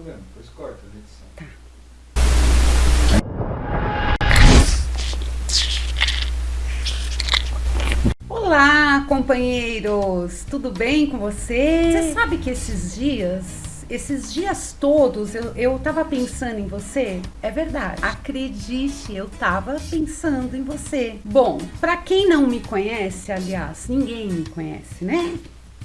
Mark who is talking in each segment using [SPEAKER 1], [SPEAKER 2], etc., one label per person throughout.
[SPEAKER 1] problema, depois corta a edição.
[SPEAKER 2] Tá. Olá, companheiros! Tudo bem com você? Você sabe que esses dias, esses dias todos, eu, eu tava pensando em você? É verdade. Acredite, eu tava pensando em você. Bom, pra quem não me conhece, aliás, ninguém me conhece, né?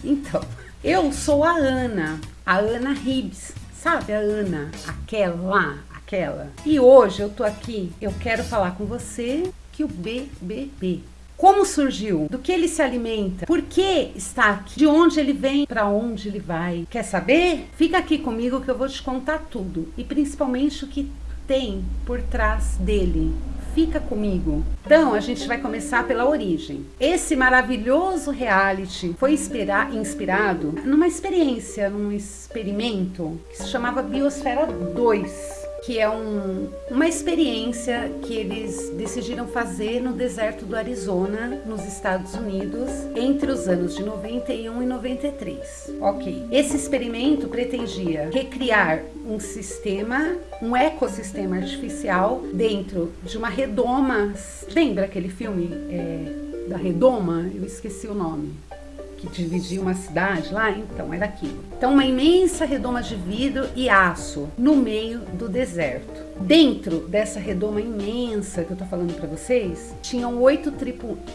[SPEAKER 2] Então, eu sou a Ana, a Ana Ribs. Sabe a Ana, aquela aquela? E hoje eu tô aqui, eu quero falar com você que o BBB como surgiu? Do que ele se alimenta? Por que está aqui? De onde ele vem? Para onde ele vai? Quer saber? Fica aqui comigo que eu vou te contar tudo e principalmente o que tem por trás dele. Fica comigo. Então, a gente vai começar pela origem. Esse maravilhoso reality foi inspirar, inspirado numa experiência, num experimento que se chamava Biosfera 2 que é um, uma experiência que eles decidiram fazer no deserto do Arizona, nos Estados Unidos, entre os anos de 91 e 93. Ok. Esse experimento pretendia recriar um sistema, um ecossistema artificial dentro de uma redoma. Lembra aquele filme é, da redoma? Eu esqueci o nome que dividia uma cidade lá, então era aquilo. Então uma imensa redoma de vidro e aço no meio do deserto. Dentro dessa redoma imensa que eu tô falando para vocês, tinham oito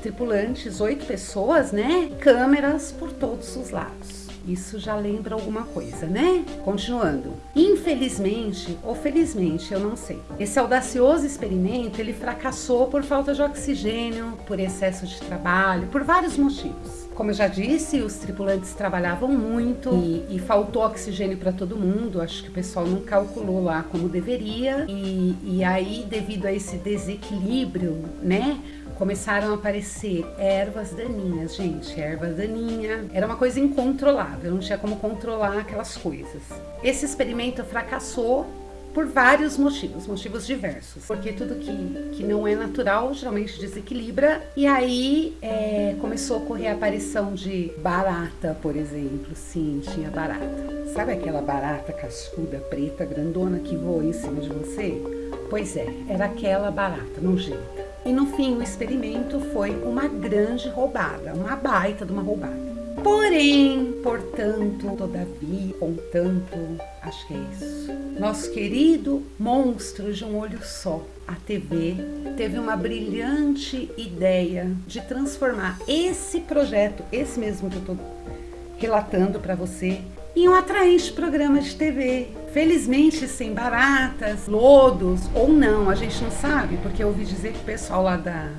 [SPEAKER 2] tripulantes, oito pessoas, né? Câmeras por todos os lados. Isso já lembra alguma coisa, né? Continuando. Infelizmente, ou felizmente, eu não sei. Esse audacioso experimento, ele fracassou por falta de oxigênio, por excesso de trabalho, por vários motivos. Como eu já disse, os tripulantes trabalhavam muito e, e faltou oxigênio para todo mundo. Acho que o pessoal não calculou lá como deveria. E, e aí, devido a esse desequilíbrio, né? começaram a aparecer ervas daninhas, gente, erva daninha. Era uma coisa incontrolável, não tinha como controlar aquelas coisas. Esse experimento fracassou por vários motivos, motivos diversos. Porque tudo que, que não é natural geralmente desequilibra. E aí é, começou a ocorrer a aparição de barata, por exemplo. Sim, tinha barata. Sabe aquela barata cascuda, preta, grandona que voa em cima de você? Pois é, era aquela barata nojenta. E no fim, o experimento foi uma grande roubada, uma baita de uma roubada. Porém, portanto, todavia, contanto, acho que é isso. Nosso querido monstro de um olho só, a TV, teve uma brilhante ideia de transformar esse projeto, esse mesmo que eu estou relatando para você, em um atraente programa de TV. Felizmente sem baratas, lodos ou não, a gente não sabe, porque eu ouvi dizer que o pessoal lá da,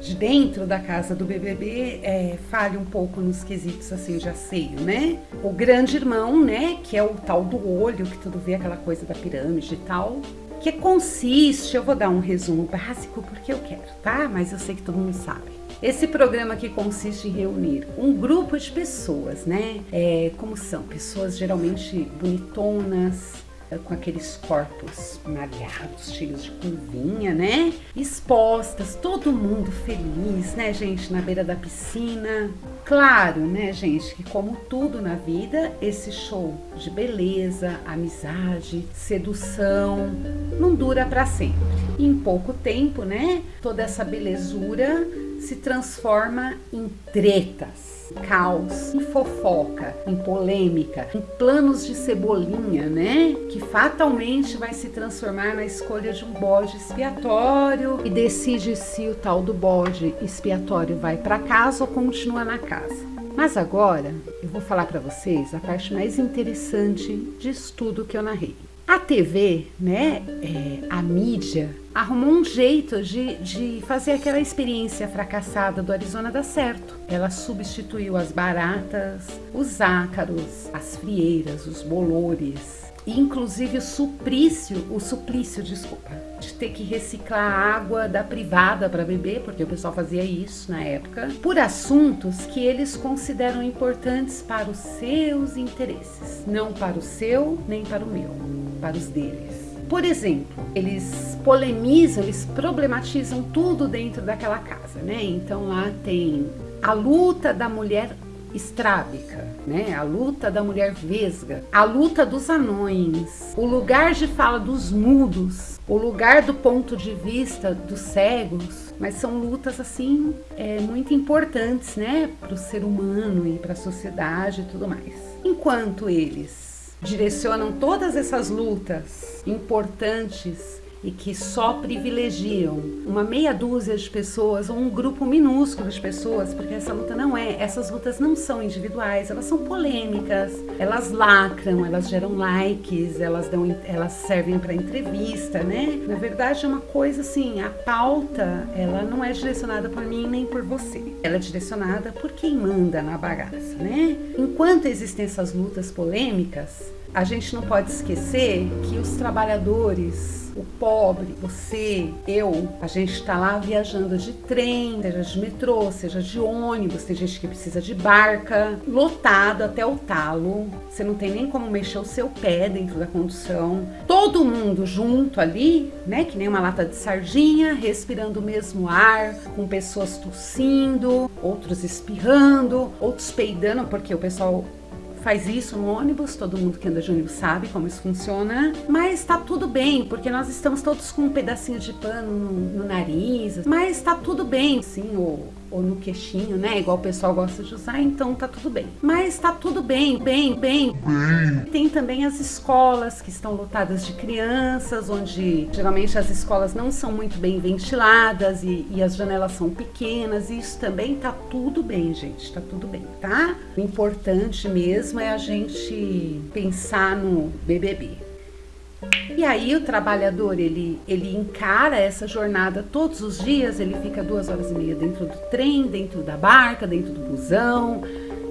[SPEAKER 2] de dentro da casa do BBB é, um pouco nos quesitos assim de asseio, né? O grande irmão, né, que é o tal do olho, que tudo vê aquela coisa da pirâmide e tal, que consiste, eu vou dar um resumo básico porque eu quero, tá? Mas eu sei que todo mundo sabe. Esse programa que consiste em reunir um grupo de pessoas, né? É, como são? Pessoas geralmente bonitonas, com aqueles corpos malhados, cheios de curvinha, né? Expostas, todo mundo feliz, né, gente, na beira da piscina. Claro, né, gente, que como tudo na vida, esse show de beleza, amizade, sedução, não dura para sempre. em pouco tempo, né, toda essa belezura se transforma em tretas, caos, em fofoca, em polêmica, em planos de cebolinha, né? Que fatalmente vai se transformar na escolha de um bode expiatório e decide se o tal do bode expiatório vai para casa ou continua na casa. Mas agora eu vou falar para vocês a parte mais interessante disso tudo que eu narrei. A TV, né, é, a mídia, arrumou um jeito de, de fazer aquela experiência fracassada do Arizona dar certo. Ela substituiu as baratas, os ácaros, as frieiras, os bolores, inclusive o suplício, o suplício, desculpa, de ter que reciclar a água da privada para beber, porque o pessoal fazia isso na época, por assuntos que eles consideram importantes para os seus interesses, não para o seu nem para o meu para os deles. Por exemplo, eles polemizam, eles problematizam tudo dentro daquela casa, né? Então lá tem a luta da mulher estrábica, né? A luta da mulher vesga, a luta dos anões, o lugar de fala dos mudos, o lugar do ponto de vista dos cegos, mas são lutas assim é, muito importantes, né, para o ser humano e para a sociedade e tudo mais. Enquanto eles direcionam todas essas lutas importantes e que só privilegiam uma meia dúzia de pessoas ou um grupo minúsculo de pessoas, porque essa luta não é, essas lutas não são individuais, elas são polêmicas, elas lacram, elas geram likes, elas dão, elas servem para entrevista, né? Na verdade é uma coisa assim, a pauta, ela não é direcionada por mim nem por você. Ela é direcionada por quem manda na bagaça, né? Enquanto existem essas lutas polêmicas, a gente não pode esquecer que os trabalhadores, o pobre, você, eu, a gente está lá viajando de trem, seja de metrô, seja de ônibus, tem gente que precisa de barca, lotado até o talo, você não tem nem como mexer o seu pé dentro da condução, todo mundo junto ali, né, que nem uma lata de sardinha, respirando o mesmo ar, com pessoas tossindo, outros espirrando, outros peidando, porque o pessoal faz isso no ônibus, todo mundo que anda de ônibus sabe como isso funciona, mas tá tudo bem, porque nós estamos todos com um pedacinho de pano no, no nariz, mas tá tudo bem, sim, ou ou no queixinho, né? Igual o pessoal gosta de usar, então tá tudo bem. Mas tá tudo bem, bem, bem. bem. Tem também as escolas que estão lotadas de crianças, onde geralmente as escolas não são muito bem ventiladas e, e as janelas são pequenas. E isso também tá tudo bem, gente. Tá tudo bem, tá? O importante mesmo é a gente pensar no BBB. E aí o trabalhador ele, ele encara essa jornada todos os dias, ele fica duas horas e meia dentro do trem, dentro da barca, dentro do busão,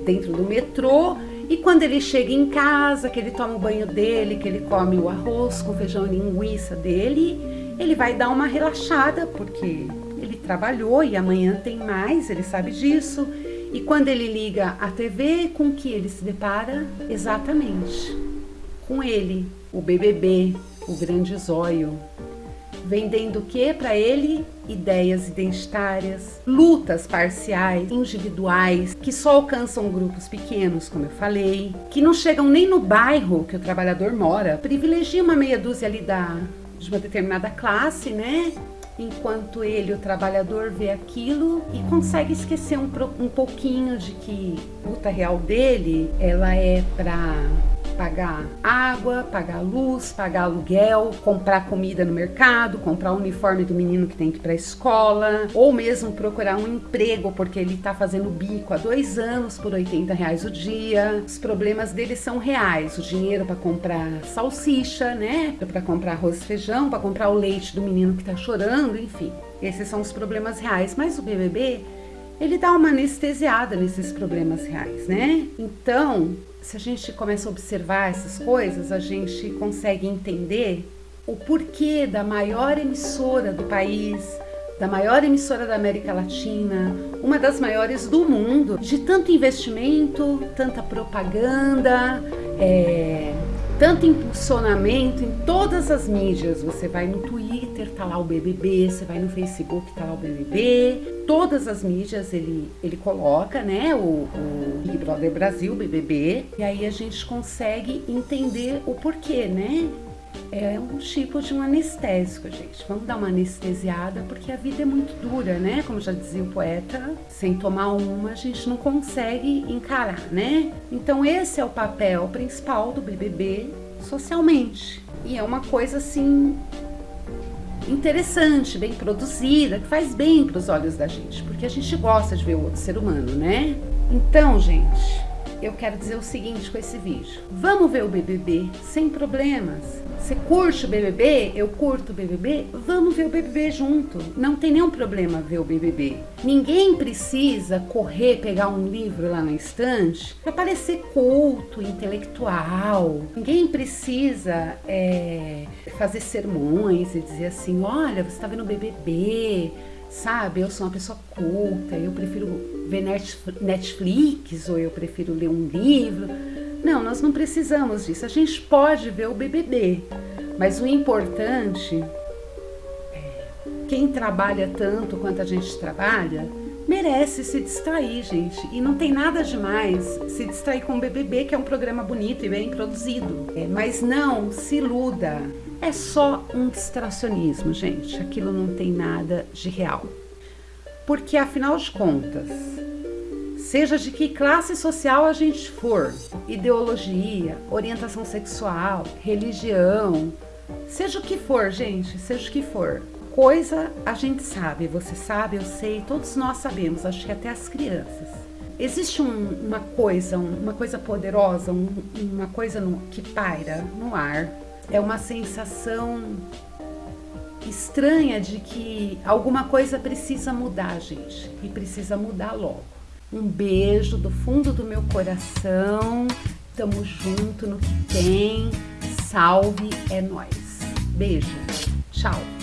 [SPEAKER 2] dentro do metrô. E quando ele chega em casa, que ele toma o banho dele, que ele come o arroz com feijão e linguiça dele, ele vai dar uma relaxada, porque ele trabalhou e amanhã tem mais, ele sabe disso. E quando ele liga a TV, com que ele se depara? Exatamente com ele, o BBB, o grande zóio, vendendo o que para ele? Ideias identitárias, lutas parciais, individuais, que só alcançam grupos pequenos, como eu falei, que não chegam nem no bairro que o trabalhador mora, privilegia uma meia dúzia ali da, de uma determinada classe, né? Enquanto ele, o trabalhador, vê aquilo e consegue esquecer um, um pouquinho de que a luta real dele, ela é para pagar água, pagar luz, pagar aluguel, comprar comida no mercado, comprar o uniforme do menino que tem que ir para a escola, ou mesmo procurar um emprego porque ele está fazendo bico há dois anos por 80 reais o dia. Os problemas dele são reais, o dinheiro para comprar salsicha, né, para comprar arroz e feijão, para comprar o leite do menino que está chorando, enfim. Esses são os problemas reais, mas o BBB ele dá uma anestesiada nesses problemas reais, né? Então, se a gente começa a observar essas coisas, a gente consegue entender o porquê da maior emissora do país, da maior emissora da América Latina, uma das maiores do mundo, de tanto investimento, tanta propaganda, é, tanto impulsionamento em todas as mídias. Você vai no Twitter, tá lá o BBB, você vai no Facebook, tá lá o BBB. Todas as mídias ele, ele coloca, né, o, o Big Brother Brasil, BBB. E aí a gente consegue entender o porquê, né? É um tipo de um anestésico, gente. Vamos dar uma anestesiada, porque a vida é muito dura, né? Como já dizia o poeta, sem tomar uma a gente não consegue encarar, né? Então esse é o papel principal do BBB socialmente. E é uma coisa assim interessante, bem produzida, que faz bem para os olhos da gente, porque a gente gosta de ver o outro ser humano, né? Então, gente, eu quero dizer o seguinte com esse vídeo. Vamos ver o BBB sem problemas. Você curte o BBB? Eu curto o BBB? Vamos ver o BBB junto. Não tem nenhum problema ver o BBB. Ninguém precisa correr pegar um livro lá na estante para parecer culto, intelectual. Ninguém precisa é, fazer sermões e dizer assim: olha, você está vendo o BBB sabe? Eu sou uma pessoa culta, eu prefiro ver Netflix ou eu prefiro ler um livro. Não, nós não precisamos disso. A gente pode ver o BBB, mas o importante é quem trabalha tanto quanto a gente trabalha merece se distrair, gente. E não tem nada demais se distrair com o BBB, que é um programa bonito e bem produzido. É, mas não se iluda. É só um distracionismo, gente. Aquilo não tem nada de real. Porque afinal de contas, seja de que classe social a gente for, ideologia, orientação sexual, religião, seja o que for, gente, seja o que for, coisa a gente sabe, você sabe, eu sei, todos nós sabemos, acho que até as crianças. Existe um, uma coisa, uma coisa poderosa, um, uma coisa no, que paira no ar. É uma sensação estranha de que alguma coisa precisa mudar, gente, e precisa mudar logo. Um beijo do fundo do meu coração. Tamo junto no que tem. Salve, é nós. Beijo. Tchau.